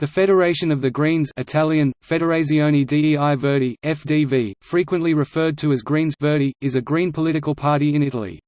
The Federation of the Greens Italian, Federazione dei Verdi, FDV, frequently referred to as Greens Verdi, is a green political party in Italy.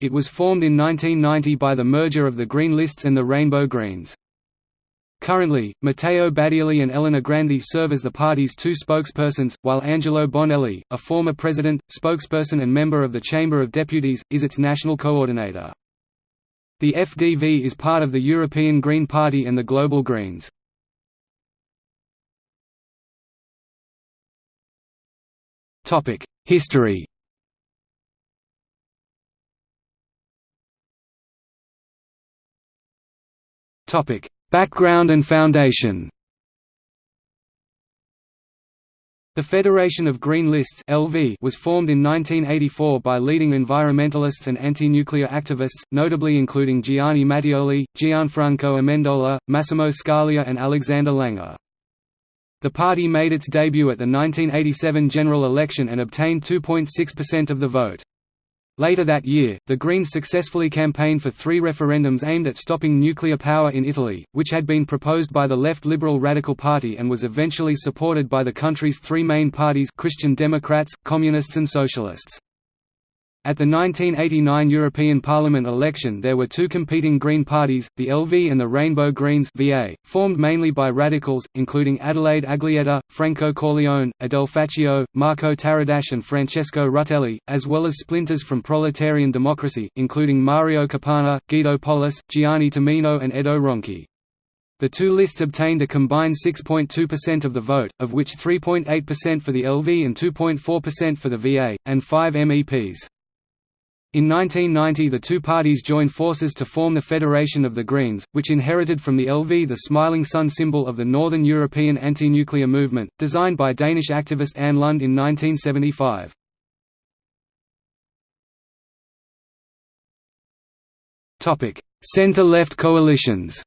It was formed in 1990 by the merger of the Green Lists and the Rainbow Greens. Currently, Matteo Badiali and Elena Grandi serve as the party's two spokespersons, while Angelo Bonelli, a former president, spokesperson and member of the Chamber of Deputies, is its national coordinator. The FDV is part of the European Green Party and the Global Greens. History Background and foundation The Federation of Green Lists (LV) was formed in 1984 by leading environmentalists and anti-nuclear activists, notably including Gianni Mattioli, Gianfranco Amendola, Massimo Scalia and Alexander Langer. The party made its debut at the 1987 general election and obtained 2.6% of the vote. Later that year, the Greens successfully campaigned for three referendums aimed at stopping nuclear power in Italy, which had been proposed by the left Liberal Radical Party and was eventually supported by the country's three main parties Christian Democrats, Communists and Socialists. At the 1989 European Parliament election there were two competing Green parties, the LV and the Rainbow Greens VA, formed mainly by radicals, including Adelaide Aglietta, Franco Corleone, Adele Faccio, Marco Taradash and Francesco Rutelli, as well as splinters from proletarian democracy, including Mario Capanna, Guido Polis, Gianni Tamino and Edo Ronchi. The two lists obtained a combined 6.2% of the vote, of which 3.8% for the LV and 2.4% for the VA, and five MEPs. In 1990 the two parties joined forces to form the Federation of the Greens, which inherited from the LV the smiling sun symbol of the Northern European anti-nuclear movement, designed by Danish activist Anne Lund in 1975. Centre-left coalitions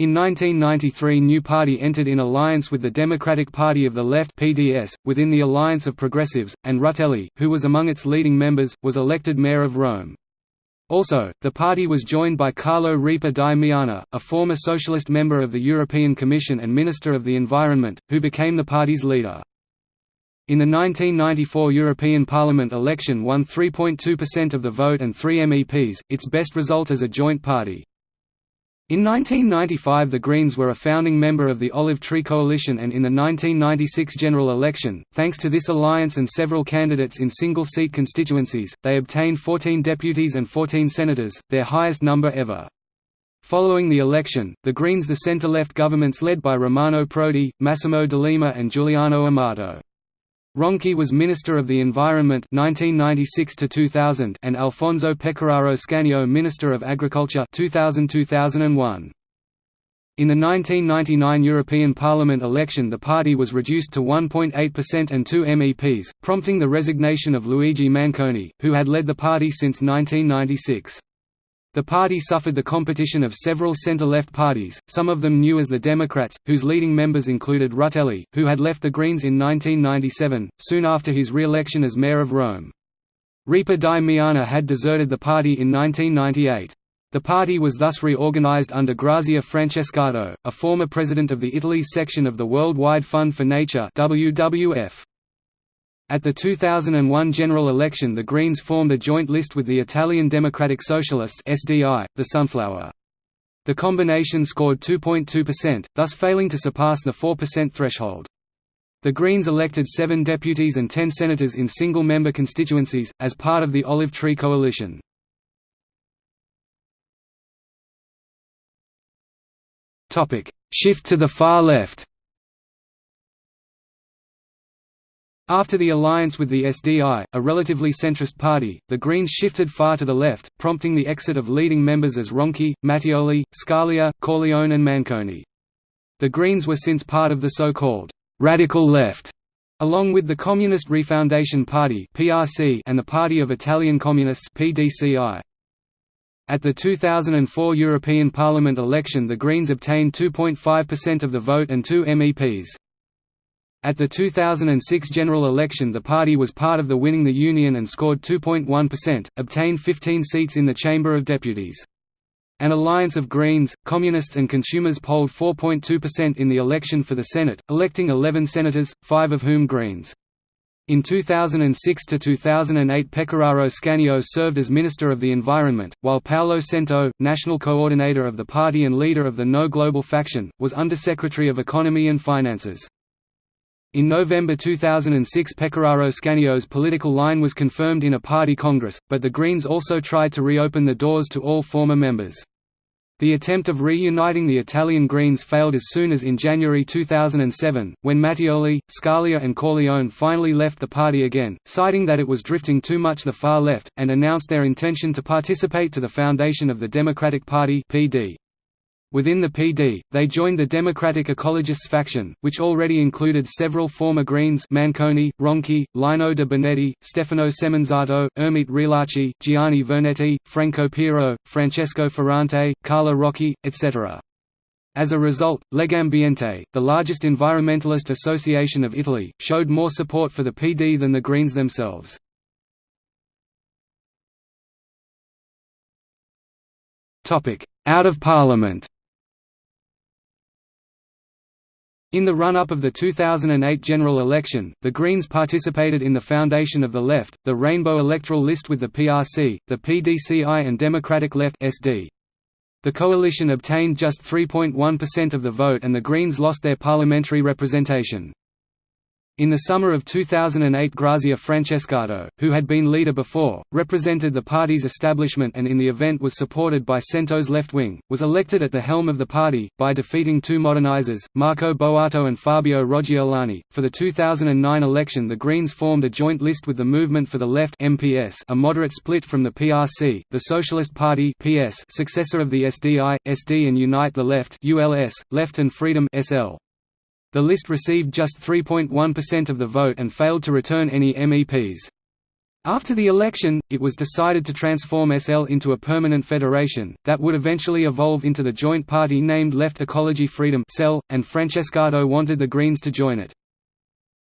In 1993 New Party entered in alliance with the Democratic Party of the Left PDS, within the Alliance of Progressives, and Rutelli, who was among its leading members, was elected mayor of Rome. Also, the party was joined by Carlo Ripa di Meana, a former socialist member of the European Commission and Minister of the Environment, who became the party's leader. In the 1994 European Parliament election won 3.2% of the vote and three MEPs, its best result as a joint party. In 1995 the Greens were a founding member of the Olive Tree Coalition and in the 1996 general election, thanks to this alliance and several candidates in single-seat constituencies, they obtained 14 deputies and 14 senators, their highest number ever. Following the election, the Greens the centre-left governments led by Romano Prodi, Massimo D'Alema and Giuliano Amato. Ronchi was Minister of the Environment 1996 to 2000 and Alfonso Pecoraro Scanio Minister of Agriculture 2000-2001. In the 1999 European Parliament election the party was reduced to 1.8% and two MEPs, prompting the resignation of Luigi Manconi, who had led the party since 1996. The party suffered the competition of several centre-left parties, some of them new as the Democrats, whose leading members included Rutelli, who had left the Greens in 1997, soon after his re-election as mayor of Rome. Ripa di Meana had deserted the party in 1998. The party was thus reorganized under Grazia Francescato, a former president of the Italy section of the Worldwide Fund for Nature WWF. At the 2001 general election the Greens formed a joint list with the Italian Democratic Socialists SDI, the Sunflower. The combination scored 2.2%, thus failing to surpass the 4% threshold. The Greens elected seven deputies and ten senators in single-member constituencies, as part of the Olive Tree Coalition. Shift to the far left After the alliance with the SDI, a relatively centrist party, the Greens shifted far to the left, prompting the exit of leading members as Ronchi, Mattioli, Scalia, Corleone and Manconi. The Greens were since part of the so-called «radical left», along with the Communist Refoundation Party and the Party of Italian Communists At the 2004 European Parliament election the Greens obtained 2.5% of the vote and two MEPs. At the 2006 general election the party was part of the winning the Union and scored 2.1%, obtained 15 seats in the Chamber of Deputies. An alliance of Greens, Communists and Consumers polled 4.2% in the election for the Senate, electing 11 senators, five of whom Greens. In 2006 to 2008 Pecoraro Scanio served as Minister of the Environment, while Paolo Cento, national coordinator of the party and leader of the No Global faction, was Undersecretary of Economy and Finances. In November 2006 Pecoraro Scanio's political line was confirmed in a party congress, but the Greens also tried to reopen the doors to all former members. The attempt of reuniting the Italian Greens failed as soon as in January 2007, when Mattioli, Scalia and Corleone finally left the party again, citing that it was drifting too much the far left, and announced their intention to participate to the foundation of the Democratic Party PD. Within the PD, they joined the Democratic Ecologists faction, which already included several former Greens Manconi, Ronchi, Lino de Benetti, Stefano Semenzato, Ermete Realacci, Gianni Vernetti, Franco Piro, Francesco Ferrante, Carlo Rocchi, etc. As a result, Legambiente, the largest environmentalist association of Italy, showed more support for the PD than the Greens themselves. Out of Parliament In the run-up of the 2008 general election, the Greens participated in the foundation of the Left, the Rainbow electoral list with the PRC, the PDCI and Democratic Left SD. The coalition obtained just 3.1% of the vote and the Greens lost their parliamentary representation. In the summer of 2008 Grazia Francescato, who had been leader before, represented the party's establishment and in the event was supported by Cento's left wing, was elected at the helm of the party, by defeating two modernizers, Marco Boato and Fabio Roggiolani. For the 2009 election the Greens formed a joint list with the Movement for the Left MPS, a moderate split from the PRC, the Socialist Party PS, successor of the SDI, SD and Unite the Left ULS, Left and Freedom SL. The list received just 3.1% of the vote and failed to return any MEPs. After the election, it was decided to transform SL into a permanent federation, that would eventually evolve into the joint party named Left Ecology Freedom and Francescato wanted the Greens to join it.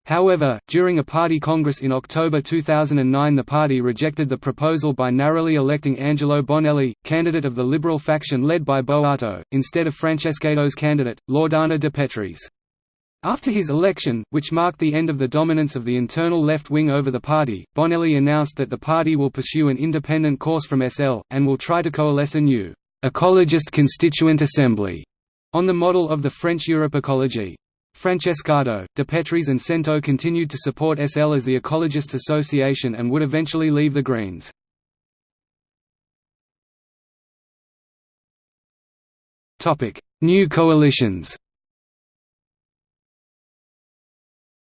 However, during a party congress in October 2009 the party rejected the proposal by narrowly electing Angelo Bonelli, candidate of the Liberal faction led by Boato, instead of Francescato's candidate, Loredana de Petris. After his election, which marked the end of the dominance of the internal left wing over the party, Bonelli announced that the party will pursue an independent course from SL, and will try to coalesce a new «ecologist constituent assembly» on the model of the French Europe Ecologie. Francescato, De Petris and Cento continued to support SL as the Ecologists Association and would eventually leave the Greens. New coalitions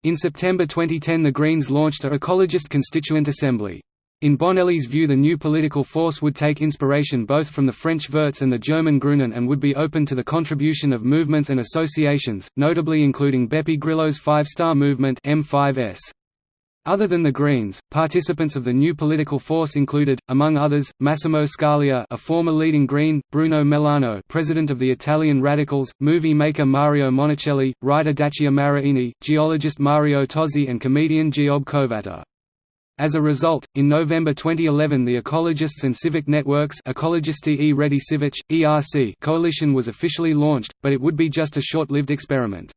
In September 2010 the Greens launched a ecologist constituent assembly. In Bonelli's view the new political force would take inspiration both from the French Verts and the German Grünen and would be open to the contribution of movements and associations, notably including Beppe Grillo's Five Star Movement M5S. Other than the Greens, participants of the new political force included, among others, Massimo Scalia a former leading Green, Bruno Mellano president of the Italian Radicals, movie maker Mario Monicelli, writer Dacia Maraini, geologist Mario Tozzi and comedian Giobbe Covatta. As a result, in November 2011 the Ecologists and Civic Networks Ecologisti e Reti Civic, ERC coalition was officially launched, but it would be just a short-lived experiment.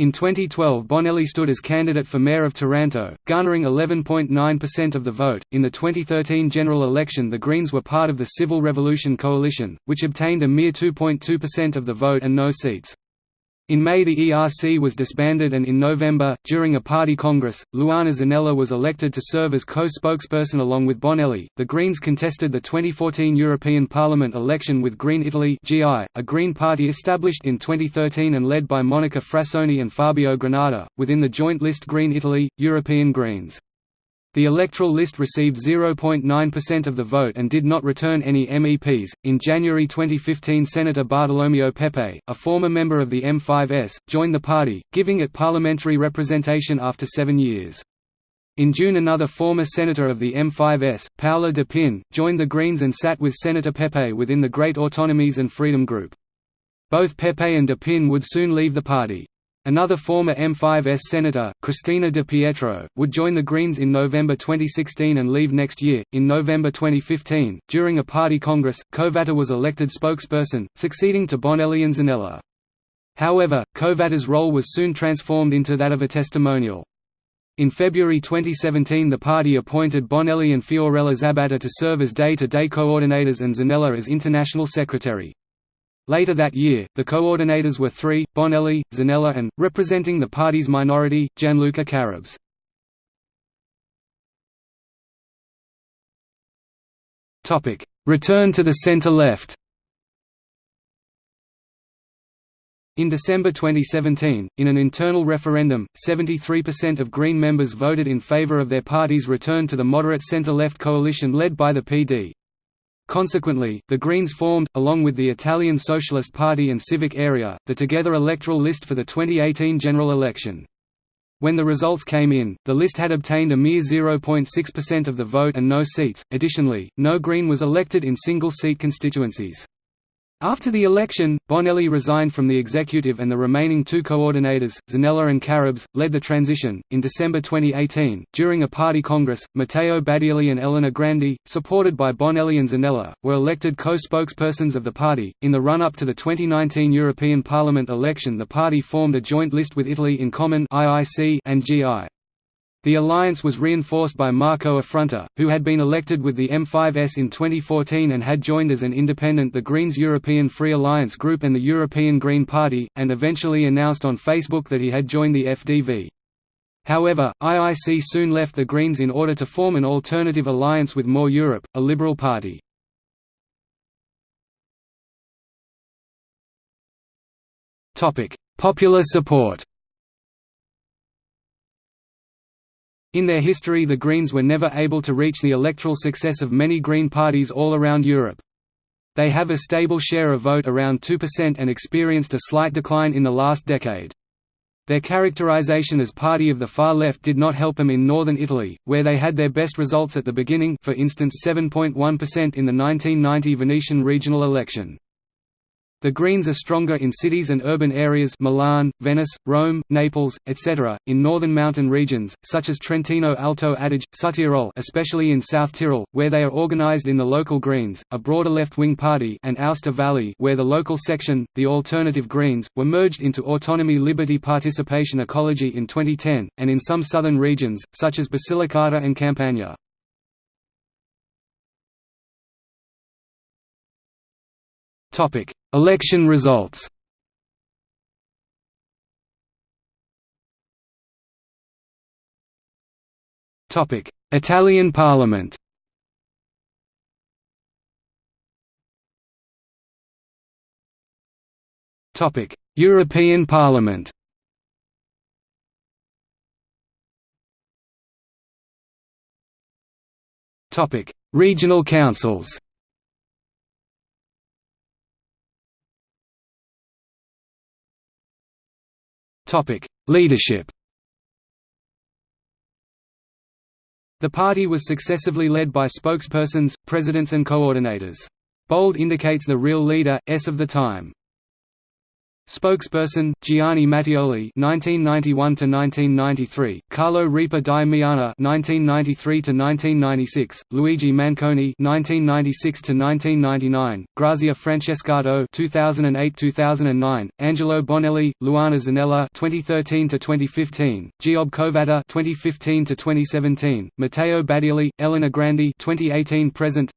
In 2012 Bonelli stood as candidate for mayor of Taranto, garnering 11.9% of the vote. In the 2013 general election the Greens were part of the Civil Revolution coalition, which obtained a mere 2.2% of the vote and no seats. In May the ERC was disbanded and in November, during a party congress, Luana Zanella was elected to serve as co-spokesperson along with Bonelli. The Greens contested the 2014 European Parliament election with Green Italy (GI), a Green party established in 2013 and led by Monica Frassoni and Fabio Granata, within the joint list Green Italy, European Greens. The electoral list received 0.9% of the vote and did not return any MEPs. In January 2015, Senator Bartolomeo Pepe, a former member of the M5S, joined the party, giving it parliamentary representation after seven years. In June, another former senator of the M5S, Paola de Pin, joined the Greens and sat with Senator Pepe within the Great Autonomies and Freedom Group. Both Pepe and de Pin would soon leave the party. Another former M5S senator, Cristina De Pietro, would join the Greens in November 2016 and leave next year. In November 2015, during a party congress, Covatta was elected spokesperson, succeeding to Bonelli and Zanella. However, Covatta's role was soon transformed into that of a testimonial. In February 2017 the party appointed Bonelli and Fiorella Zabatta to serve as day-to-day -day coordinators and Zanella as international secretary. Later that year, the coordinators were three, Bonelli, Zanella and, representing the party's minority, Gianluca Carrabs. Return to the centre-left In December 2017, in an internal referendum, 73% of Green members voted in favour of their party's return to the moderate centre-left coalition led by the PD. Consequently, the Greens formed, along with the Italian Socialist Party and Civic Area, the Together electoral list for the 2018 general election. When the results came in, the list had obtained a mere 0.6% of the vote and no seats. Additionally, no Green was elected in single-seat constituencies. After the election, Bonelli resigned from the executive and the remaining two coordinators, Zanella and Carrabs, led the transition. In December 2018, during a party congress, Matteo Badiali and Elena Grandi, supported by Bonelli and Zanella, were elected co-spokespersons of the party. In the run-up to the 2019 European Parliament election, the party formed a joint list with Italy in Common and GI. The alliance was reinforced by Marco Affronte, who had been elected with the M5S in 2014 and had joined as an independent the Greens European Free Alliance Group and the European Green Party, and eventually announced on Facebook that he had joined the FDV. However, IIC soon left the Greens in order to form an alternative alliance with More Europe, a liberal party. Popular support In their history the Greens were never able to reach the electoral success of many Green parties all around Europe. They have a stable share of vote around 2% and experienced a slight decline in the last decade. Their characterization as party of the far left did not help them in northern Italy, where they had their best results at the beginning for instance 7.1% in the 1990 Venetian regional election. The Greens are stronger in cities and urban areas Milan, Venice, Rome, Naples, etc., in northern mountain regions, such as Trentino Alto Adige, Südtirol especially in South Tyrol, where they are organized in the local Greens, a broader left-wing party and Aosta Valley where the local section, the Alternative Greens, were merged into Autonomy Liberty Participation Ecology in 2010, and in some southern regions, such as Basilicata and Campania. Topic: Election results. Topic: Italian Parliament. Topic: European Parliament. Topic: Regional councils. Leadership The party was successively led by spokespersons, presidents and coordinators. Bold indicates the real leader, S of the time. Spokesperson Gianni Mattioli (1991–1993), Carlo Ripa di Meana (1993–1996), Luigi Manconi (1996–1999), Grazia Francescato (2008–2009), Angelo Bonelli, Luana Zanella (2013–2015), Giobbe Covatta (2015–2017), Matteo Badiali, Elena Grandi (2018–present),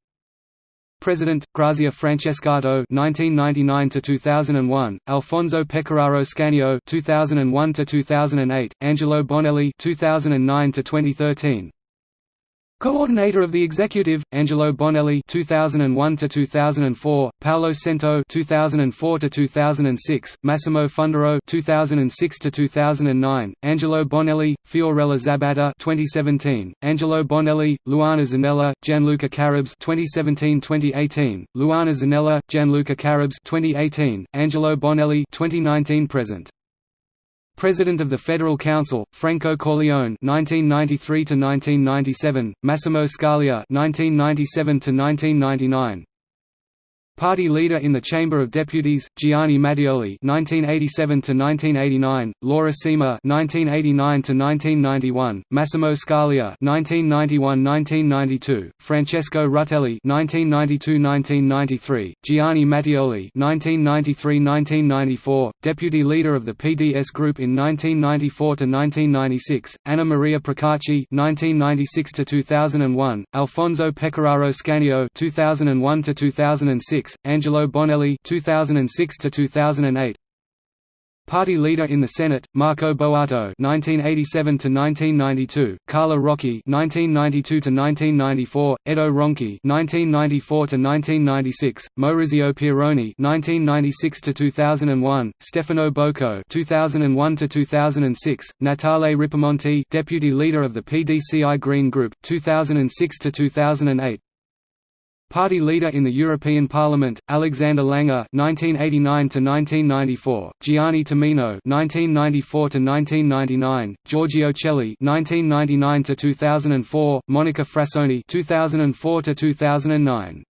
President Grazia Francescato 1999 to 2001 Alfonso Pecoraro Scanio 2001 to 2008 Angelo Bonelli 2009 to 2013 Coordinator of the Executive, Angelo Bonelli 2001 to 2004, Paolo Cento 2004 to 2006, Massimo Fundaro 2006 to 2009, Angelo Bonelli, Fiorella Zabatta 2017, Angelo Bonelli, Luana Zanella, Gianluca Carrabs 2017-2018, Luana Zanella, Gianluca Carrabs 2018, Angelo Bonelli 2019 present. President of the Federal Council, Franco Corleone (1993–1997), Massimo Scalia (1997–1999). Party leader in the Chamber of Deputies, Gianni Mattioli (1987–1989), Laura Cima (1989–1991), Massimo Scalia (1991–1992), Francesco Rutelli (1992–1993), Gianni Mattioli (1993–1994), Deputy Leader of the PDS Group in 1994–1996, Anna Maria Procacci (1996–2001), Alfonso Pecoraro Scanio (2001–2006). Angelo Bonelli 2006 to 2008 Party leader in the Senate, Marco Boato (1987–1992), Carla Rocchi (1992–1994), Edo Ronchi (1994–1996), Maurizio Pieroni (1996–2001), Stefano Bocco (2001–2006), Natale Ripamonti, deputy leader of the PDCI Green Group (2006–2008). Party leader in the European Parliament, Alexander Langer (1989–1994), Gianni Tamino (1994–1999), Giorgio Celli (1999–2004), Monica Frassoni (2004–2009).